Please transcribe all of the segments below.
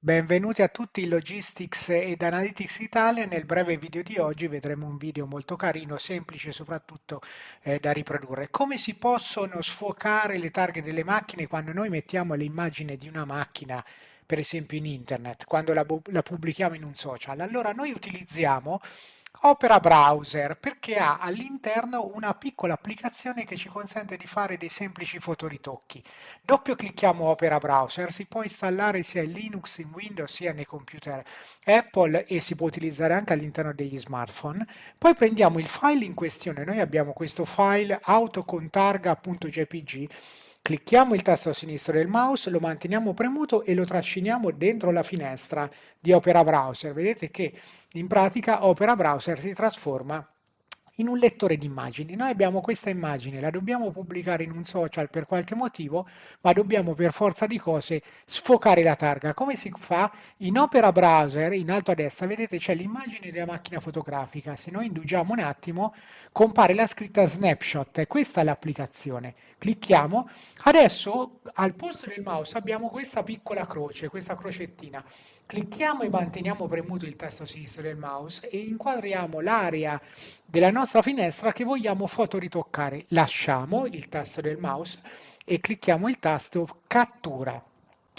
Benvenuti a tutti in Logistics ed Analytics Italia. Nel breve video di oggi vedremo un video molto carino, semplice soprattutto eh, da riprodurre. Come si possono sfocare le targhe delle macchine quando noi mettiamo l'immagine di una macchina, per esempio in internet, quando la, la pubblichiamo in un social? Allora noi utilizziamo Opera Browser perché ha all'interno una piccola applicazione che ci consente di fare dei semplici fotoritocchi. Doppio clicchiamo Opera Browser, si può installare sia in Linux, in Windows, sia nei computer Apple e si può utilizzare anche all'interno degli smartphone. Poi prendiamo il file in questione, noi abbiamo questo file autocontarga.jpg Clicchiamo il tasto sinistro del mouse, lo manteniamo premuto e lo trasciniamo dentro la finestra di Opera Browser. Vedete che in pratica Opera Browser si trasforma in un lettore di immagini. Noi abbiamo questa immagine, la dobbiamo pubblicare in un social per qualche motivo, ma dobbiamo per forza di cose sfocare la targa. Come si fa? In Opera Browser, in alto a destra, vedete c'è l'immagine della macchina fotografica. Se noi indugiamo un attimo, compare la scritta snapshot e questa è l'applicazione. Clicchiamo. Adesso al posto del mouse abbiamo questa piccola croce, questa crocettina. Clicchiamo e manteniamo premuto il tasto sinistro del mouse e inquadriamo l'area della nostra finestra che vogliamo fotoritoccare. Lasciamo il tasto del mouse e clicchiamo il tasto cattura.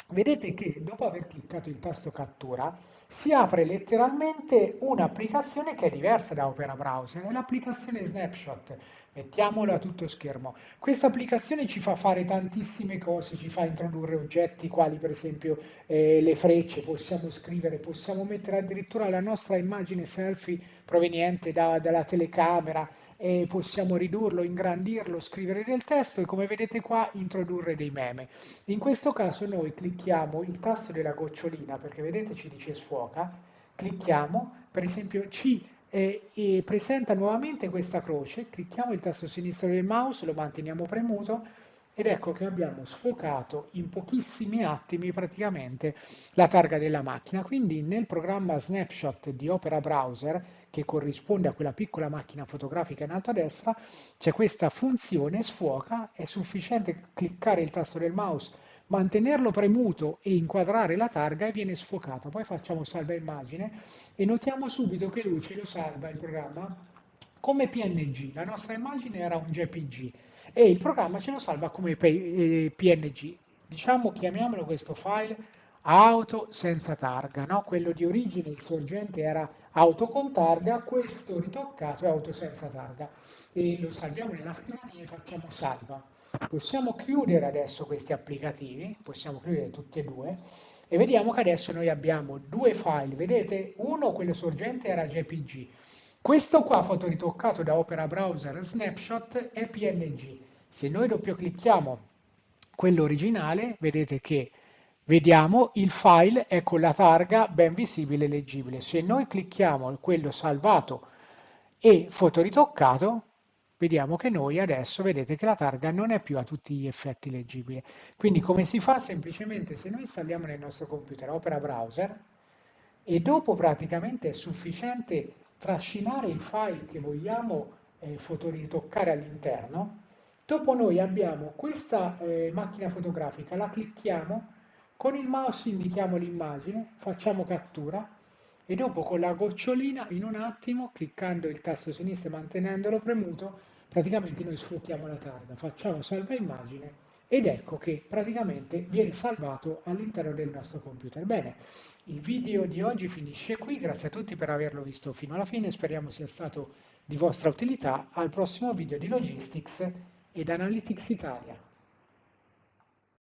Vedete che dopo aver cliccato il tasto cattura si apre letteralmente un'applicazione che è diversa da Opera Browser, è l'applicazione Snapshot. Mettiamolo a tutto schermo. Questa applicazione ci fa fare tantissime cose, ci fa introdurre oggetti quali per esempio eh, le frecce, possiamo scrivere, possiamo mettere addirittura la nostra immagine selfie proveniente da, dalla telecamera, e possiamo ridurlo, ingrandirlo, scrivere del testo e come vedete qua introdurre dei meme. In questo caso noi clicchiamo il tasto della gocciolina perché vedete ci dice sfuoca, clicchiamo, per esempio ci eh, presenta nuovamente questa croce, clicchiamo il tasto sinistro del mouse, lo manteniamo premuto ed ecco che abbiamo sfocato in pochissimi attimi praticamente la targa della macchina. Quindi nel programma Snapshot di Opera Browser, che corrisponde a quella piccola macchina fotografica in alto a destra, c'è questa funzione sfuoca, è sufficiente cliccare il tasto del mouse, mantenerlo premuto e inquadrare la targa e viene sfocata. Poi facciamo salva immagine e notiamo subito che lui ce lo salva il programma come PNG. La nostra immagine era un JPG e il programma ce lo salva come PNG. Eh, diciamo, chiamiamolo questo file auto senza targa, no? quello di origine, il sorgente era auto con targa, questo ritoccato è auto senza targa e lo salviamo nella scrivania e facciamo salva. Possiamo chiudere adesso questi applicativi, possiamo chiudere tutti e due e vediamo che adesso noi abbiamo due file, vedete? Uno, quello sorgente, era JPG, questo qua fotoritoccato da Opera Browser Snapshot è PNG. Se noi doppio clicchiamo quello originale, vedete che vediamo il file è con la targa ben visibile e leggibile. Se noi clicchiamo quello salvato e fotoritoccato, vediamo che noi adesso vedete che la targa non è più a tutti gli effetti leggibile. Quindi come si fa? Semplicemente se noi installiamo nel nostro computer Opera Browser e dopo praticamente è sufficiente trascinare il file che vogliamo eh, fotoritoccare all'interno, dopo noi abbiamo questa eh, macchina fotografica, la clicchiamo, con il mouse indichiamo l'immagine, facciamo cattura e dopo con la gocciolina in un attimo, cliccando il tasto sinistro e mantenendolo premuto, praticamente noi sfruttiamo la targa, facciamo salva immagine ed ecco che praticamente viene salvato all'interno del nostro computer. Bene, il video di oggi finisce qui, grazie a tutti per averlo visto fino alla fine, speriamo sia stato di vostra utilità. Al prossimo video di Logistics ed Analytics Italia.